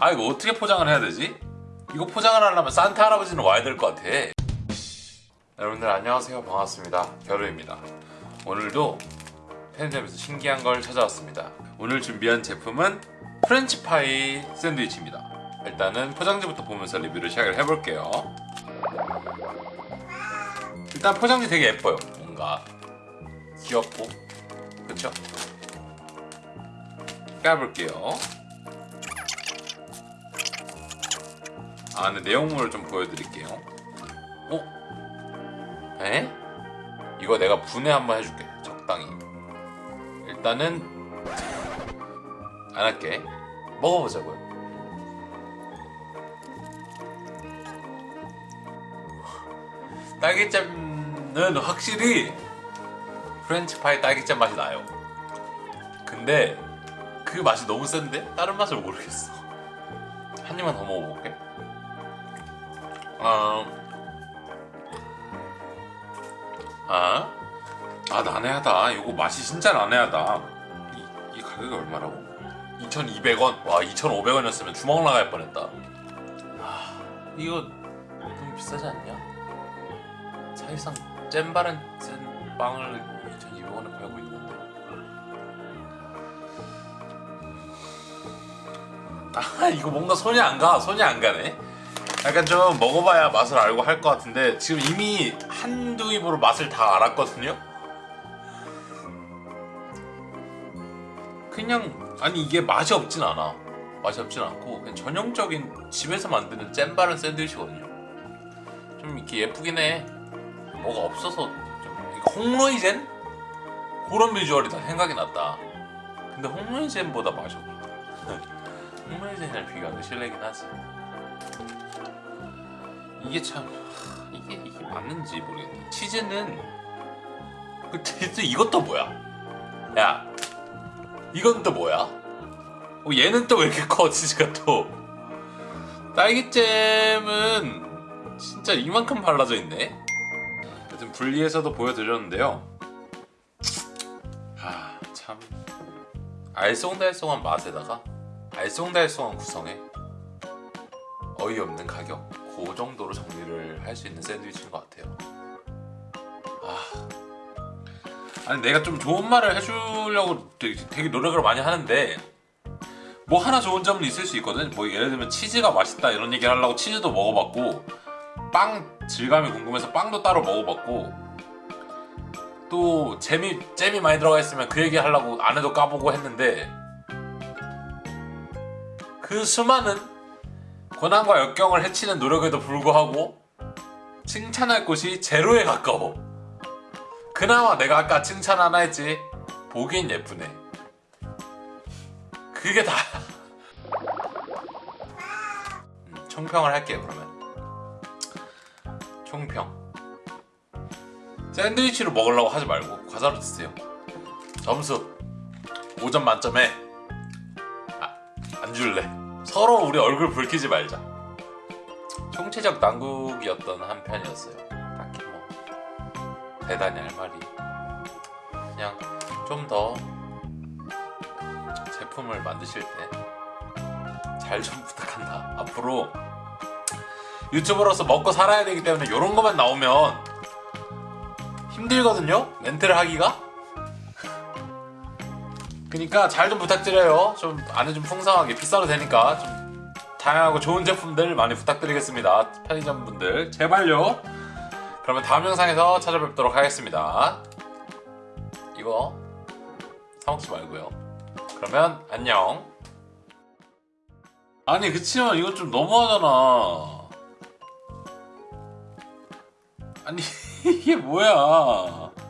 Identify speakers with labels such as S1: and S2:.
S1: 아 이거 어떻게 포장을 해야 되지? 이거 포장을 하려면 산타 할아버지는 와야 될 것 같아. 여러분들 안녕하세요. 반갑습니다. 겨루입니다. 오늘도 편의점에서 신기한 걸 찾아왔습니다. 오늘 준비한 제품은 프렌치파이 샌드위치입니다. 일단은 포장지부터 보면서 리뷰를 시작을 해볼게요. 일단 포장지 되게 예뻐요. 뭔가 귀엽고 그쵸? 까볼게요 아 근데 내용물을 좀 보여드릴게요. 어? 에? 이거 내가 분해 한번 해줄게 적당히. 일단은 안 할게. 먹어보자고요. 딸기잼은 확실히 프렌치파이 딸기잼 맛이 나요. 근데 그 맛이 너무 센데? 다른 맛을 모르겠어. 한 입만 더 먹어볼게 아, 아, 아 난해하다. 이거 맛이 진짜 난해하다. 이, 이 가격이 얼마라고? 2,200원. 와, 2,500원이었으면 주먹 나갈 뻔했다. 아, 이거 너무 비싸지 않냐? 사실상 잼바른 잼 빵을 2,200원에 팔고 있는 건데. 아, 이거 뭔가 손이 안 가. 손이 안 가네. 약간 좀 먹어봐야 맛을 알고 할 것 같은데 지금 이미 한두 입으로 맛을 다 알았거든요. 그냥 아니 이게 맛이 없진 않아. 맛이 없진 않고 그냥 전형적인 집에서 만드는 잼바른 샌드위치거든요. 좀 이렇게 예쁘긴 해. 뭐가 없어서 좀 홍로이젠 그런 비주얼이 다 생각이 났다. 근데 홍로이젠보다 맛이 없어. 홍로이젠이랑 비교하면 실례긴 하지. 이게 참 하, 이게 이게 맞는지 모르겠네. 치즈는 그 치즈 이것도 뭐야? 야 이건 또 뭐야? 어, 얘는 또 왜 이렇게 커 치즈가 또? 딸기잼은 진짜 이만큼 발라져 있네. 하여튼 분리해서도 보여드렸는데요. 아 참 알쏭달쏭한 맛에다가 알쏭달쏭한 구성에 어이없는 가격 그 정도로 정리를 할 수 있는 샌드위치인 것 같아요. 아. 아니 내가 좀 좋은 말을 해주려고 되게, 되게 노력을 많이 하는데 뭐 하나 좋은 점은 있을 수 있거든. 뭐 예를 들면 치즈가 맛있다 이런 얘기를 하려고 치즈도 먹어봤고 빵 질감이 궁금해서 빵도 따로 먹어봤고 또 잼이 잼이 많이 들어가 있으면 그 얘기 하려고 안에도 까보고 했는데 그 수많은 고난과 역경을 해치는 노력에도 불구하고 칭찬할 곳이 제로에 가까워. 그나마 내가 아까 칭찬 하나 했지. 보긴 예쁘네. 그게 다. 음, 총평을 할게요 그러면. 총평. 샌드위치로 먹으려고 하지 말고 과자로 드세요. 점수 5점 만점에 아, 안 줄래. 서로 우리 얼굴 붉히지 말자. 총체적 난국이었던 한 편이었어요. 딱히 뭐 대단히 할 말이 그냥 좀 더 제품을 만드실 때 잘 좀 부탁한다. 앞으로 유튜버로서 먹고 살아야 되기 때문에 이런 것만 나오면 힘들거든요. 멘트를 하기가. 그니까 잘 좀 부탁드려요. 좀 안에 좀 풍성하게 비싸도 되니까 좀 다양하고 좋은 제품들 많이 부탁드리겠습니다. 편의점 분들 제발요. 그러면 다음 영상에서 찾아뵙도록 하겠습니다. 이거 사먹지 말고요. 그러면 안녕. 아니 그치만 이건 좀 너무하잖아. 아니 이게 뭐야?